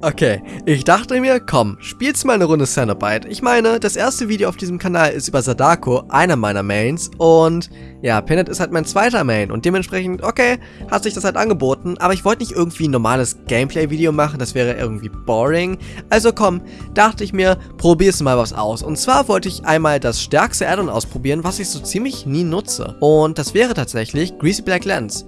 Okay, ich dachte mir, komm, spielst mal eine Runde Cenobite. Ich meine, das erste Video auf diesem Kanal ist über Sadako, einer meiner Mains, und ja, Pinnet ist halt mein zweiter Main und dementsprechend, okay, hat sich das halt angeboten, aber ich wollte nicht irgendwie ein normales Gameplay-Video machen, das wäre irgendwie boring. Also komm, dachte ich mir, probier's mal was aus. Und zwar wollte ich einmal das stärkste Addon ausprobieren, was ich so ziemlich nie nutze. Und das wäre tatsächlich Greasy Black Lens.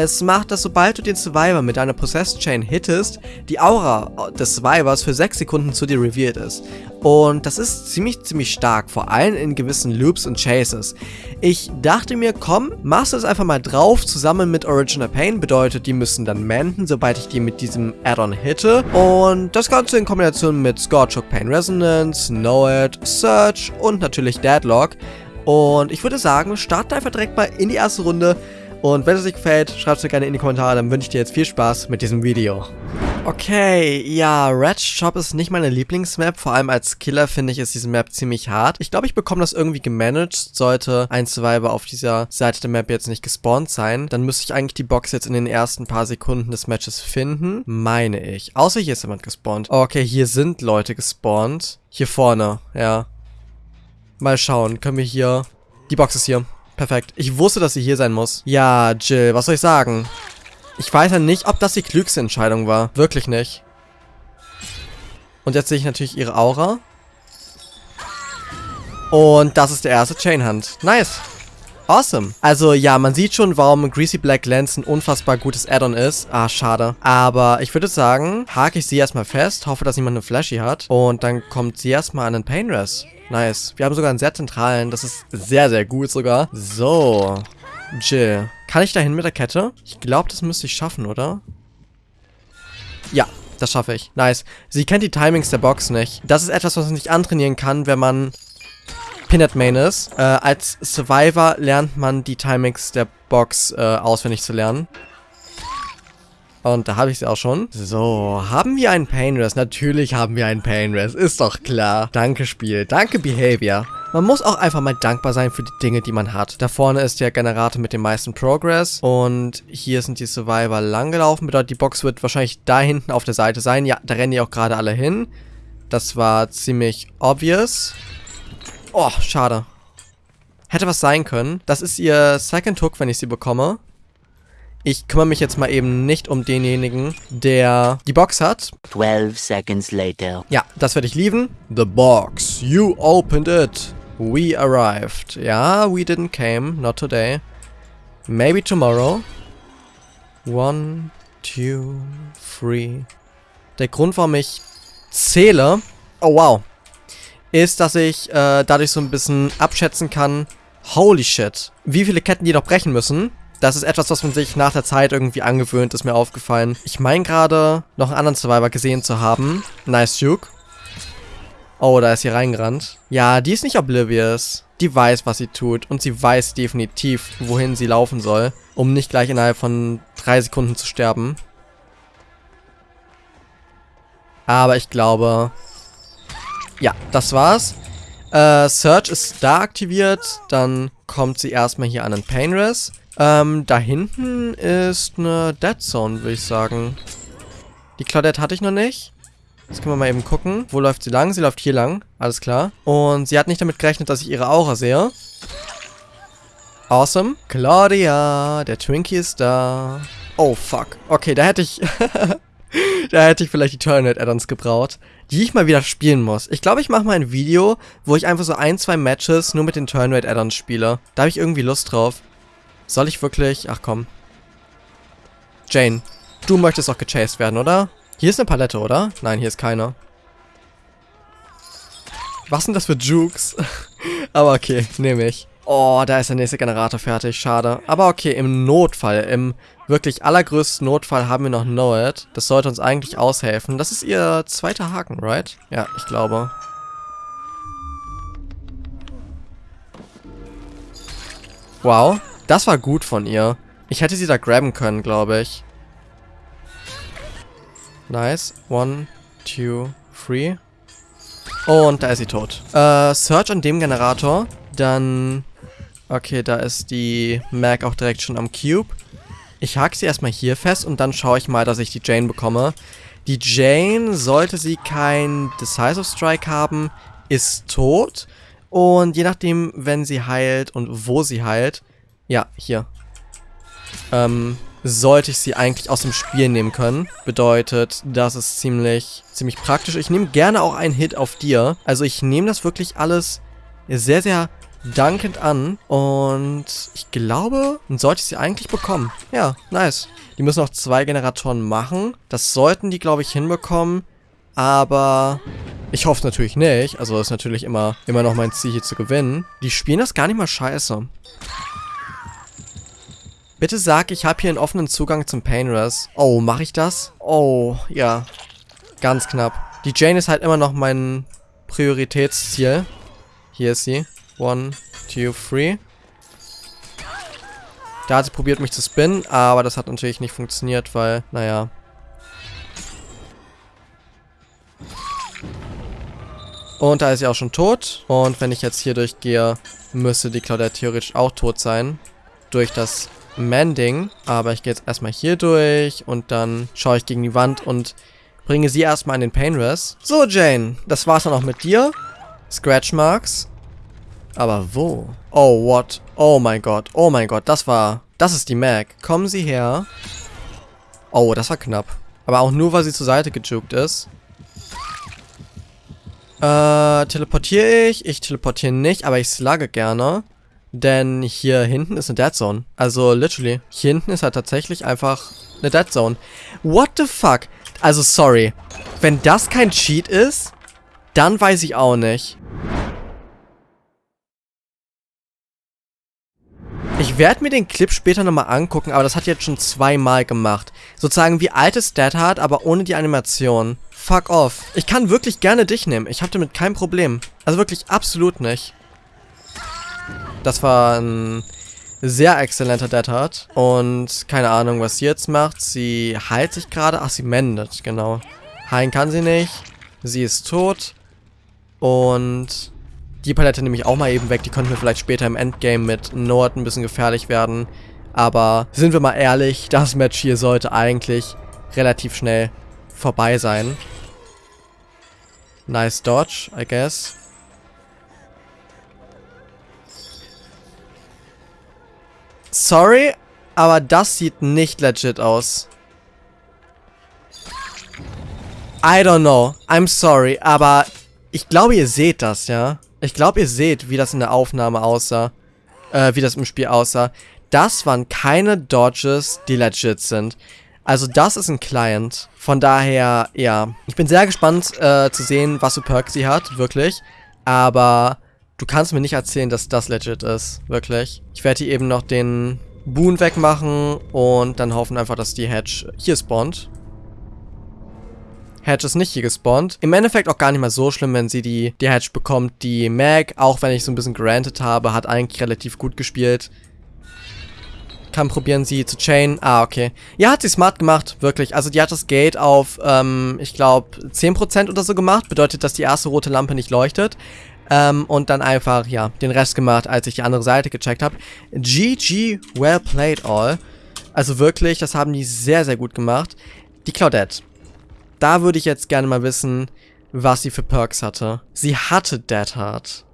Es macht, dass sobald du den Survivor mit deiner Possessed Chain hittest, die Aura des Survivors für 6 Sekunden zu dir revealed ist. Und das ist ziemlich, ziemlich stark, vor allem in gewissen Loops und Chases. Ich dachte mir, komm, machst du es einfach mal drauf, zusammen mit Original Pain, bedeutet, die müssen dann menden, sobald ich die mit diesem Add-on hitte. Und das Ganze in Kombination mit Scorchhook Pain Resonance, Know It, Search und natürlich Deadlock. Und ich würde sagen, starten einfach direkt mal in die erste Runde. Und wenn es euch gefällt, schreibt es mir gerne in die Kommentare, dann wünsche ich dir jetzt viel Spaß mit diesem Video. Okay, ja, Red Shop ist nicht meine Lieblingsmap, vor allem als Killer finde ich ist diese Map ziemlich hart. Ich glaube, ich bekomme das irgendwie gemanagt, sollte ein Survivor auf dieser Seite der Map jetzt nicht gespawnt sein. Dann müsste ich eigentlich die Box jetzt in den ersten paar Sekunden des Matches finden, meine ich. Außer hier ist jemand gespawnt. Okay, hier sind Leute gespawnt. Hier vorne, ja. Mal schauen, können wir hier... Die Box ist hier. Perfekt. Ich wusste, dass sie hier sein muss. Ja, Jill, was soll ich sagen? Ich weiß ja nicht, ob das die klügste Entscheidung war. Wirklich nicht. Und jetzt sehe ich natürlich ihre Aura. Und das ist der erste Chainhand. Nice. Awesome. Also ja, man sieht schon, warum Greasy Black Lens ein unfassbar gutes Add-on ist. Ah, schade. Aber ich würde sagen, hake ich sie erstmal fest, hoffe, dass niemand eine Flashy hat. Und dann kommt sie erstmal an den Painrest. Nice. Wir haben sogar einen sehr zentralen. Das ist sehr, sehr gut sogar. So. Jill. Kann ich dahin mit der Kette? Ich glaube, das müsste ich schaffen, oder? Ja, das schaffe ich. Nice. Sie kennt die Timings der Box nicht. Das ist etwas, was man nicht antrainieren kann, wenn man Pinhead Main ist. Äh, als Survivor lernt man die Timings der Box äh, auswendig zu lernen. Und da habe ich sie auch schon. So, haben wir einen Painrest? Natürlich haben wir einen Painrest. Ist doch klar. Danke, Spiel. Danke, Behavior. Man muss auch einfach mal dankbar sein für die Dinge, die man hat. Da vorne ist der Generator mit dem meisten Progress. Und hier sind die Survivor langgelaufen. Bedeutet, die Box wird wahrscheinlich da hinten auf der Seite sein. Ja, da rennen die auch gerade alle hin. Das war ziemlich obvious. Oh, schade. Hätte was sein können. Das ist ihr Second Hook, wenn ich sie bekomme. Ich kümmere mich jetzt mal eben nicht um denjenigen, der die Box hat. 12 seconds later. Ja, das werde ich lieben. The box. You opened it. We arrived. Ja, we didn't came. Not today. Maybe tomorrow. One, two, three. Der Grund, warum ich zähle, oh wow, ist, dass ich äh, dadurch so ein bisschen abschätzen kann, holy shit, wie viele Ketten die noch brechen müssen. Das ist etwas, was man sich nach der Zeit irgendwie angewöhnt, ist mir aufgefallen. Ich meine gerade, noch einen anderen Survivor gesehen zu haben. Nice Duke. Oh, da ist sie reingerannt. Ja, die ist nicht oblivious. Die weiß, was sie tut. Und sie weiß definitiv, wohin sie laufen soll. Um nicht gleich innerhalb von drei Sekunden zu sterben. Aber ich glaube... Ja, das war's. Äh, Search ist da aktiviert. Dann kommt sie erstmal hier an den Painrest. Ähm, da hinten ist eine Dead Zone, würde ich sagen. Die Claudette hatte ich noch nicht. Jetzt können wir mal eben gucken. Wo läuft sie lang? Sie läuft hier lang. Alles klar. Und sie hat nicht damit gerechnet, dass ich ihre Aura sehe. Awesome. Claudia, der Twinkie ist da. Oh, fuck. Okay, da hätte ich... da hätte ich vielleicht die Turnet Addons gebraut, die ich mal wieder spielen muss. Ich glaube, ich mache mal ein Video, wo ich einfach so ein, zwei Matches nur mit den Turnet Addons spiele. Da habe ich irgendwie Lust drauf. Soll ich wirklich... Ach komm. Jane, du möchtest auch gechased werden, oder? Hier ist eine Palette, oder? Nein, hier ist keine. Was sind das für Jukes? Aber okay, nehme ich. Oh, da ist der nächste Generator fertig, schade. Aber okay, im Notfall, im wirklich allergrößten Notfall haben wir noch It. Das sollte uns eigentlich aushelfen. Das ist ihr zweiter Haken, right? Ja, ich glaube. Wow. Das war gut von ihr. Ich hätte sie da grabben können, glaube ich. Nice. One, two, three. Und da ist sie tot. Äh, Search an dem Generator. Dann... Okay, da ist die Mac auch direkt schon am Cube. Ich hake sie erstmal hier fest und dann schaue ich mal, dass ich die Jane bekomme. Die Jane, sollte sie kein Decisive Strike haben, ist tot. Und je nachdem, wenn sie heilt und wo sie heilt, ja, hier, ähm, sollte ich sie eigentlich aus dem Spiel nehmen können. Bedeutet, das ist ziemlich, ziemlich praktisch. Ich nehme gerne auch einen Hit auf dir. Also ich nehme das wirklich alles sehr, sehr dankend an. Und ich glaube, dann sollte ich sie eigentlich bekommen. Ja, nice. Die müssen noch zwei Generatoren machen. Das sollten die, glaube ich, hinbekommen. Aber ich hoffe natürlich nicht. Also ist natürlich immer, immer noch mein Ziel hier zu gewinnen. Die spielen das gar nicht mal scheiße. Bitte sag, ich habe hier einen offenen Zugang zum Painrest. Oh, mache ich das? Oh, ja. Ganz knapp. Die Jane ist halt immer noch mein Prioritätsziel. Hier ist sie. One, two, three. Da hat sie probiert, mich zu spinnen, aber das hat natürlich nicht funktioniert, weil, naja. Und da ist sie auch schon tot. Und wenn ich jetzt hier durchgehe, müsste die Claudette theoretisch auch tot sein. Durch das Mending. Aber ich gehe jetzt erstmal hier durch und dann schaue ich gegen die Wand und bringe sie erstmal in den Painrest. So, Jane, das war's dann auch mit dir. Scratch Marks. Aber wo? Oh, what? Oh mein Gott. Oh mein Gott, das war... Das ist die Mac. Kommen Sie her. Oh, das war knapp. Aber auch nur, weil sie zur Seite gejuckt ist. Äh, teleportiere ich? Ich teleportiere nicht, aber ich slugge gerne. Denn hier hinten ist eine Dead Zone. Also, literally. Hier hinten ist halt tatsächlich einfach eine Dead Zone. What the fuck? Also, sorry. Wenn das kein Cheat ist, dann weiß ich auch nicht. Werde mir den Clip später nochmal angucken, aber das hat jetzt schon zweimal gemacht. Sozusagen wie altes Dead Hard, aber ohne die Animation. Fuck off. Ich kann wirklich gerne dich nehmen. Ich habe damit kein Problem. Also wirklich absolut nicht. Das war ein sehr exzellenter Dead Hard. Und keine Ahnung, was sie jetzt macht. Sie heilt sich gerade. Ach, sie mendet, genau. Heilen kann sie nicht. Sie ist tot. Und die Palette nehme ich auch mal eben weg. Die könnte mir vielleicht später im Endgame mit Nord ein bisschen gefährlich werden. Aber sind wir mal ehrlich, das Match hier sollte eigentlich relativ schnell vorbei sein. Nice Dodge, I guess. Sorry, aber das sieht nicht legit aus. I don't know. I'm sorry, aber ich glaube, ihr seht das, ja? Ich glaube, ihr seht, wie das in der Aufnahme aussah. Äh, wie das im Spiel aussah. Das waren keine Dodges, die legit sind. Also das ist ein Client. Von daher, ja. Ich bin sehr gespannt äh, zu sehen, was für Perks sie hat, wirklich. Aber du kannst mir nicht erzählen, dass das legit ist, wirklich. Ich werde hier eben noch den Boon wegmachen und dann hoffen einfach, dass die Hedge hier spawnt. Hedge ist nicht hier gespawnt. Im Endeffekt auch gar nicht mal so schlimm, wenn sie die, die Hedge bekommt. Die Mag, auch wenn ich so ein bisschen granted habe, hat eigentlich relativ gut gespielt. Kann probieren, sie zu chain. Ah, okay. Ja, hat sie smart gemacht, wirklich. Also die hat das Gate auf, ähm, ich glaube, 10% oder so gemacht. Bedeutet, dass die erste rote Lampe nicht leuchtet. Ähm, und dann einfach, ja, den Rest gemacht, als ich die andere Seite gecheckt habe. GG, well played all. Also wirklich, das haben die sehr, sehr gut gemacht. Die Claudette. Da würde ich jetzt gerne mal wissen, was sie für Perks hatte. Sie hatte Dead Heart.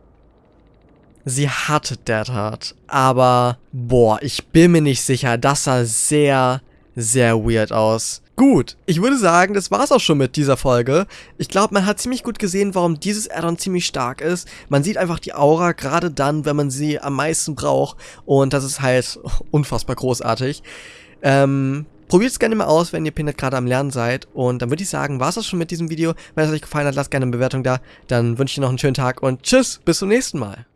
Sie hatte Dead Heart. Aber, boah, ich bin mir nicht sicher. Das sah sehr, sehr weird aus. Gut, ich würde sagen, das war's auch schon mit dieser Folge. Ich glaube, man hat ziemlich gut gesehen, warum dieses Addon ziemlich stark ist. Man sieht einfach die Aura gerade dann, wenn man sie am meisten braucht. Und das ist halt unfassbar großartig. Ähm, Probiert es gerne mal aus, wenn ihr Pinnet gerade am Lernen seid. Und dann würde ich sagen, war es das schon mit diesem Video. Wenn es euch gefallen hat, lasst gerne eine Bewertung da. Dann wünsche ich dir noch einen schönen Tag und tschüss, bis zum nächsten Mal.